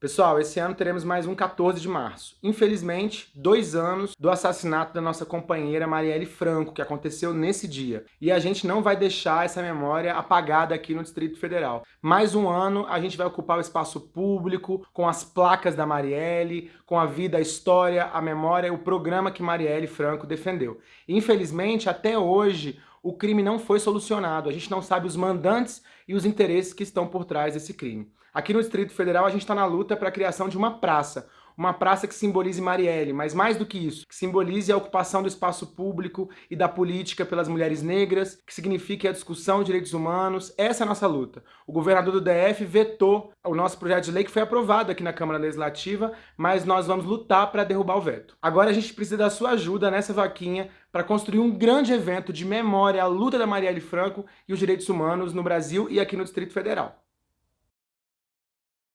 Pessoal, esse ano teremos mais um 14 de março. Infelizmente, dois anos do assassinato da nossa companheira Marielle Franco, que aconteceu nesse dia. E a gente não vai deixar essa memória apagada aqui no Distrito Federal. Mais um ano, a gente vai ocupar o espaço público, com as placas da Marielle, com a vida, a história, a memória o programa que Marielle Franco defendeu. Infelizmente, até hoje, o crime não foi solucionado. A gente não sabe os mandantes e os interesses que estão por trás desse crime. Aqui no Distrito Federal a gente está na luta para a criação de uma praça, uma praça que simbolize Marielle, mas mais do que isso, que simbolize a ocupação do espaço público e da política pelas mulheres negras, que signifique a discussão de direitos humanos. Essa é a nossa luta. O governador do DF vetou o nosso projeto de lei que foi aprovado aqui na Câmara Legislativa, mas nós vamos lutar para derrubar o veto. Agora a gente precisa da sua ajuda nessa vaquinha para construir um grande evento de memória à luta da Marielle Franco e os direitos humanos no Brasil e aqui no Distrito Federal.